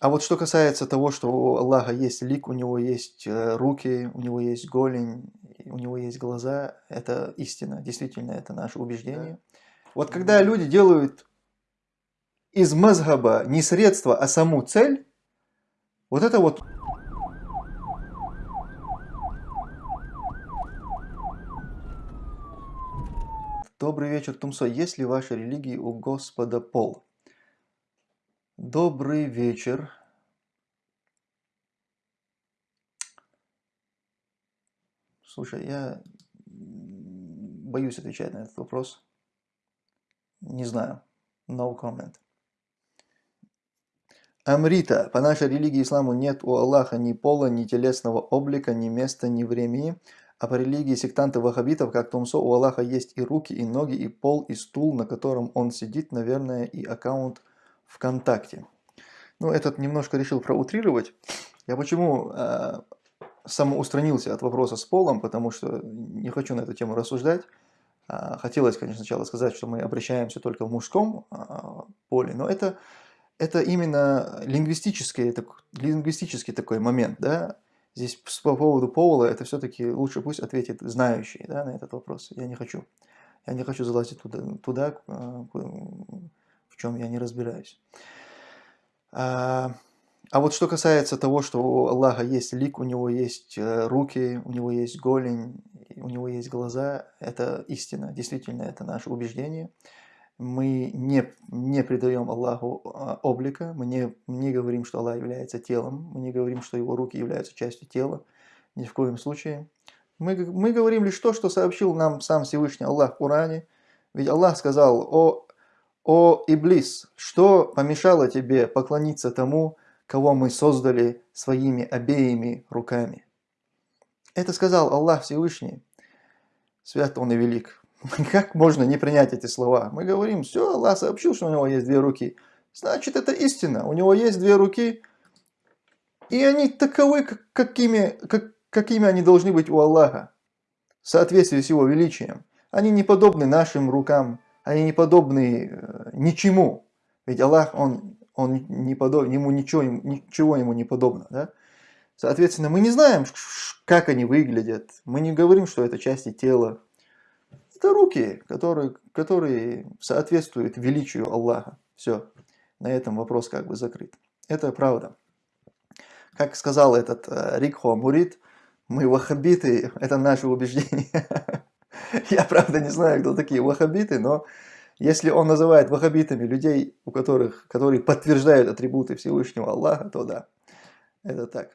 А вот что касается того, что у Аллаха есть лик, у него есть э, руки, у него есть голень, у него есть глаза, это истина, действительно, это наше убеждение. Вот когда люди делают из мазгаба не средство, а саму цель, вот это вот... Добрый вечер, Тумсо. Есть ли в вашей религии у Господа пол? Добрый вечер. Слушай, я боюсь отвечать на этот вопрос. Не знаю. No comment. Амрита. По нашей религии исламу нет у Аллаха ни пола, ни телесного облика, ни места, ни времени. А по религии сектантов-ваххабитов, как Тумсо, у Аллаха есть и руки, и ноги, и пол, и стул, на котором он сидит, наверное, и аккаунт ВКонтакте. Ну, этот немножко решил проутрировать. Я почему э, самоустранился от вопроса с полом, потому что не хочу на эту тему рассуждать. Э, хотелось, конечно, сначала сказать, что мы обращаемся только в мужском э, поле, но это, это именно лингвистический, это, лингвистический такой момент, да. Здесь по поводу пола, это все-таки лучше пусть ответит знающий да, на этот вопрос. Я не хочу. Я не хочу залазить туда, туда э, в чем я не разбираюсь. А, а вот что касается того, что у Аллаха есть лик, у него есть э, руки, у него есть голень, у него есть глаза, это истина, действительно, это наше убеждение. Мы не, не придаем Аллаху а, облика, мы не, не говорим, что Аллах является телом, мы не говорим, что его руки являются частью тела, ни в коем случае. Мы, мы говорим лишь то, что сообщил нам сам Всевышний Аллах в Коране. Ведь Аллах сказал, о «О, Иблис, что помешало тебе поклониться тому, кого мы создали своими обеими руками?» Это сказал Аллах Всевышний. Свят Он и велик. Как можно не принять эти слова? Мы говорим, все, Аллах сообщил, что у него есть две руки. Значит, это истина. У него есть две руки, и они таковы, какими, как, какими они должны быть у Аллаха, в соответствии с его величием. Они не подобны нашим рукам, они не подобны э, ничему. Ведь Аллах, Он, он не подоб, ему ничего, ничего ему не подобно. Да? Соответственно, мы не знаем, как они выглядят. Мы не говорим, что это части тела. Это руки, которые, которые соответствуют величию Аллаха. Все. На этом вопрос как бы закрыт. Это правда. Как сказал этот э, Рикхо Мурит, мы ваххабиты, это наше убеждение. Я, правда, не знаю, кто такие ваххабиты, но если он называет ваххабитами людей, у которых, которые подтверждают атрибуты Всевышнего Аллаха, то да, это так.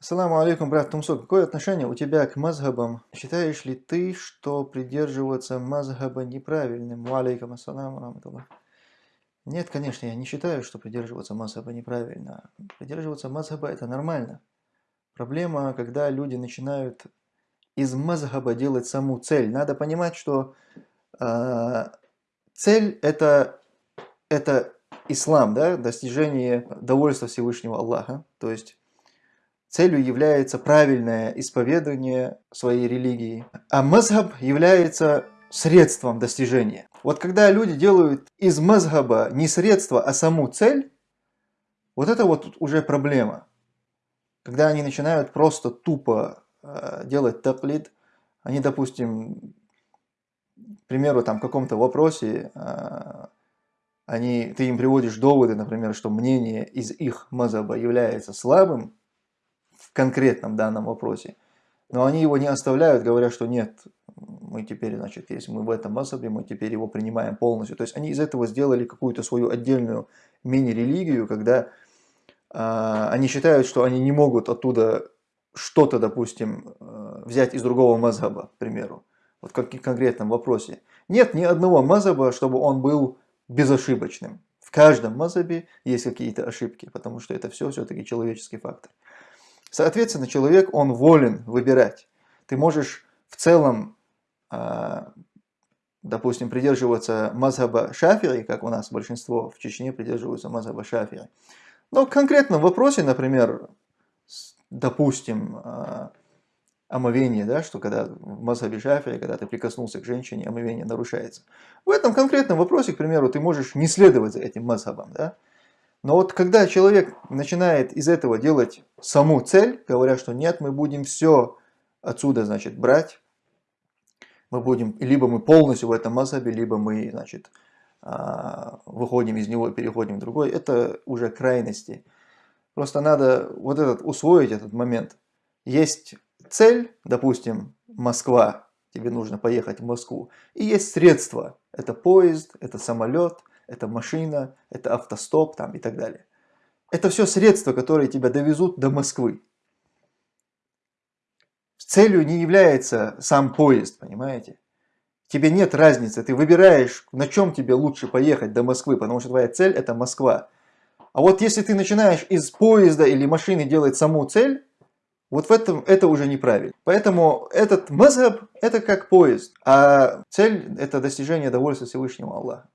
Ассаламу алейкум, брат Тумсо. Какое отношение у тебя к мазхабам? Считаешь ли ты, что придерживаться мазхаба неправильным? Алейкум ассаламу раматуллах. Нет, конечно, я не считаю, что придерживаться мазхаба неправильно. Придерживаться мазхаба это нормально. Проблема, когда люди начинают из мазгаба делать саму цель. Надо понимать, что э, цель это, это ислам, да, достижение довольства Всевышнего Аллаха. То есть целью является правильное исповедание своей религии. А мазгаб является средством достижения. Вот когда люди делают из мазгаба не средство, а саму цель, вот это вот уже проблема. Когда они начинают просто тупо делать таклид, они, допустим, к примеру, там, в каком-то вопросе, э, они, ты им приводишь доводы, например, что мнение из их мазаба является слабым в конкретном данном вопросе, но они его не оставляют, говоря, что нет, мы теперь, значит, если мы в этом мазабе, мы теперь его принимаем полностью. То есть они из этого сделали какую-то свою отдельную мини-религию, когда э, они считают, что они не могут оттуда что-то, допустим, э, взять из другого мазаба, к примеру, вот как в конкретном вопросе. Нет ни одного мазаба, чтобы он был безошибочным. В каждом мазабе есть какие-то ошибки, потому что это все все-таки человеческий фактор. Соответственно, человек, он волен выбирать. Ты можешь в целом, а, допустим, придерживаться мазаба шафири, как у нас большинство в Чечне придерживаются мазаба шафири. Но в конкретном вопросе, например, допустим, а, омовение, да, что когда в Мазхабе Шафия, когда ты прикоснулся к женщине, омовение нарушается. В этом конкретном вопросе, к примеру, ты можешь не следовать за этим Мазхабом, да? Но вот когда человек начинает из этого делать саму цель, говоря, что нет, мы будем все отсюда, значит, брать, мы будем, либо мы полностью в этом мазхабе, либо мы, значит, а, выходим из него и переходим в другой, это уже крайности. Просто надо вот этот усвоить этот момент. Есть цель, допустим, Москва, тебе нужно поехать в Москву, и есть средства, это поезд, это самолет, это машина, это автостоп там и так далее. Это все средства, которые тебя довезут до Москвы. Целью не является сам поезд, понимаете? Тебе нет разницы, ты выбираешь, на чем тебе лучше поехать до Москвы, потому что твоя цель это Москва. А вот если ты начинаешь из поезда или машины делать саму цель, вот в этом это уже неправильно. Поэтому этот мазхаб это как поезд, а цель это достижение довольства Всевышнего Аллаха.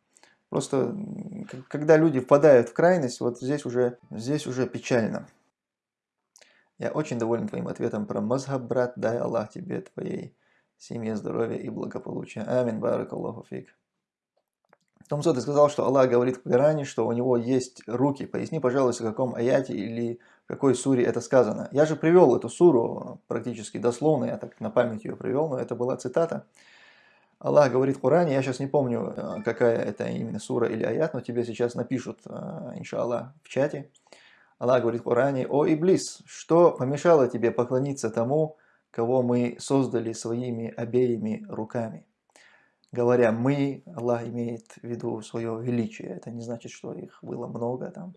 Просто когда люди впадают в крайность, вот здесь уже, здесь уже печально. Я очень доволен твоим ответом про мазхаб, брат. Дай Аллах тебе, твоей семье, здоровья и благополучия. Амин, барак Аллаху фиг. Томсо, ты сказал, что Аллах говорит в Коране, что у него есть руки. Поясни, пожалуйста, в каком аяте или в какой суре это сказано. Я же привел эту суру практически дословно, я так на память ее привел, но это была цитата. Аллах говорит в Коране, я сейчас не помню, э, какая это именно сура или аят, но тебе сейчас напишут, э, иншаллах, в чате. Аллах говорит в Коране, «О Иблис, что помешало тебе поклониться тому, кого мы создали своими обеими руками?» Говоря «мы», Аллах имеет в виду свое величие. Это не значит, что их было много там,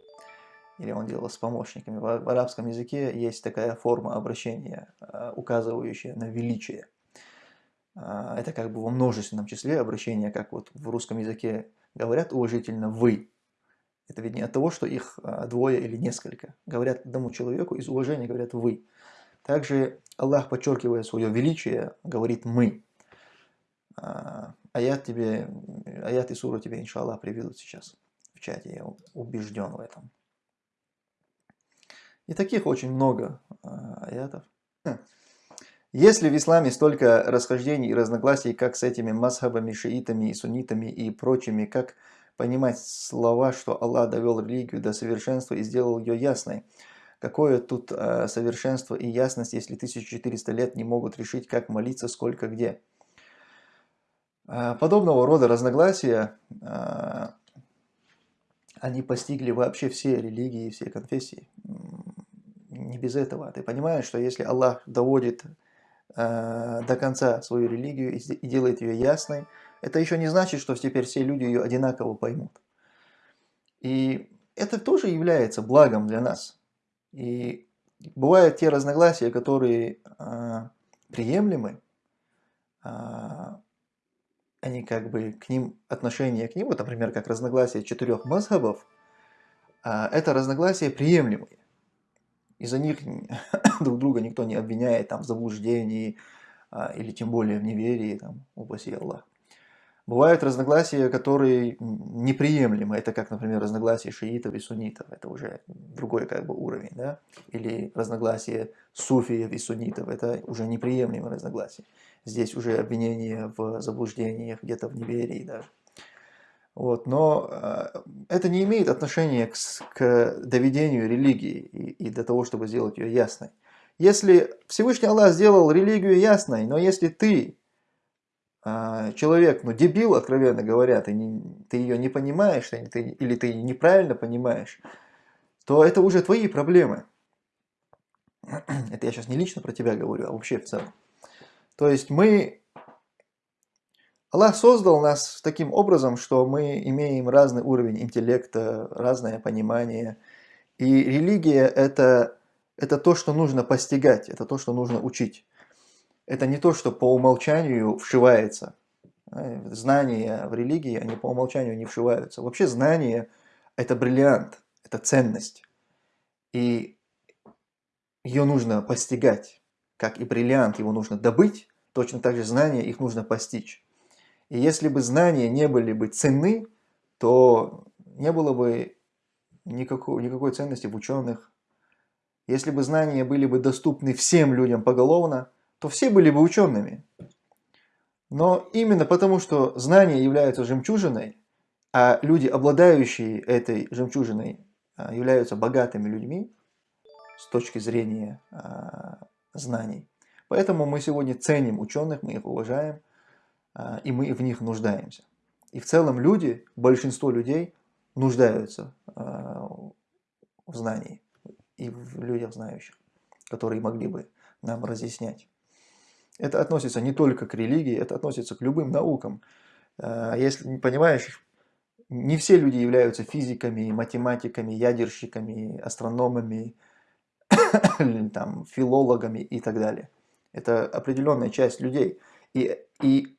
или он делал с помощниками. В арабском языке есть такая форма обращения, э, указывающая на величие. А, это как бы во множественном числе обращения, как вот в русском языке говорят уважительно «вы». Это ведь не от того, что их а, двое или несколько. Говорят одному человеку, из уважения говорят «вы». Также Аллах, подчеркивая свое величие, говорит «мы». Аят, тебе, аят и сура тебе, иншаллах, приведут сейчас в чате, я убежден в этом. И таких очень много аятов. Если в исламе столько расхождений и разногласий, как с этими масхабами, шиитами, суннитами и прочими, как понимать слова, что Аллах довел религию до совершенства и сделал ее ясной? Какое тут э, совершенство и ясность, если 1400 лет не могут решить, как молиться, сколько, где? Э, подобного рода разногласия, э, они постигли вообще все религии, все конфессии. Не без этого. Ты понимаешь, что если Аллах доводит Э, до конца свою религию и делает ее ясной, это еще не значит, что теперь все люди ее одинаково поймут. И это тоже является благом для нас. И бывают те разногласия, которые приемлемы, они как бы к ним, отношение к ним, вот, например, как разногласие четырех мазхабов, э, это разногласия приемлемые из-за них друг друга никто не обвиняет там, в заблуждении а, или тем более в неверии, там, упаси Аллах. Бывают разногласия, которые неприемлемы. Это как, например, разногласия шиитов и суннитов. Это уже другой как бы уровень. Да? Или разногласия суфиев и суннитов. Это уже неприемлемые разногласия. Здесь уже обвинение в заблуждениях, где-то в неверии даже. Вот, но э, это не имеет отношения к, к доведению религии и, и до того, чтобы сделать ее ясной. Если Всевышний Аллах сделал религию ясной, но если ты э, человек, ну дебил, откровенно говоря, ты, не, ты ее не понимаешь ты, ты, или ты неправильно понимаешь, то это уже твои проблемы. Это я сейчас не лично про тебя говорю, а вообще в целом. То есть мы Аллах создал нас таким образом, что мы имеем разный уровень интеллекта, разное понимание. И религия это, – это то, что нужно постигать, это то, что нужно учить. Это не то, что по умолчанию вшивается. Знания в религии, они по умолчанию не вшиваются. Вообще знание – это бриллиант, это ценность. И ее нужно постигать. Как и бриллиант, его нужно добыть, точно так же знания их нужно постичь. И если бы знания не были бы ценны, то не было бы никакой, никакой ценности в ученых. Если бы знания были бы доступны всем людям поголовно, то все были бы учеными. Но именно потому, что знания являются жемчужиной, а люди, обладающие этой жемчужиной, а, являются богатыми людьми с точки зрения знаний. Поэтому мы сегодня ценим ученых, мы их уважаем, и мы в них нуждаемся. И в целом люди, большинство людей нуждаются в знании и в людях знающих, которые могли бы нам разъяснять. Это относится не только к религии, это относится к любым наукам. А, если понимаешь, не все люди являются физиками, математиками, ядерщиками, астрономами, там, филологами и так далее. Это определенная часть людей. И, и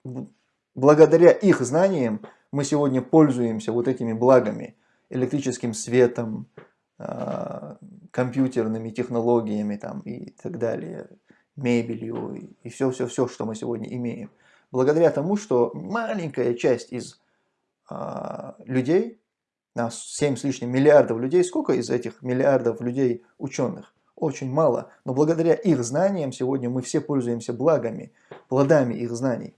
благодаря их знаниям мы сегодня пользуемся вот этими благами, электрическим светом, а, компьютерными технологиями там, и так далее, мебелью и все-все-все, что мы сегодня имеем. Благодаря тому, что маленькая часть из э, людей, нас 7 с лишним миллиардов людей, сколько из этих миллиардов людей ученых? Очень мало. Но благодаря их знаниям сегодня мы все пользуемся благами, плодами их знаний.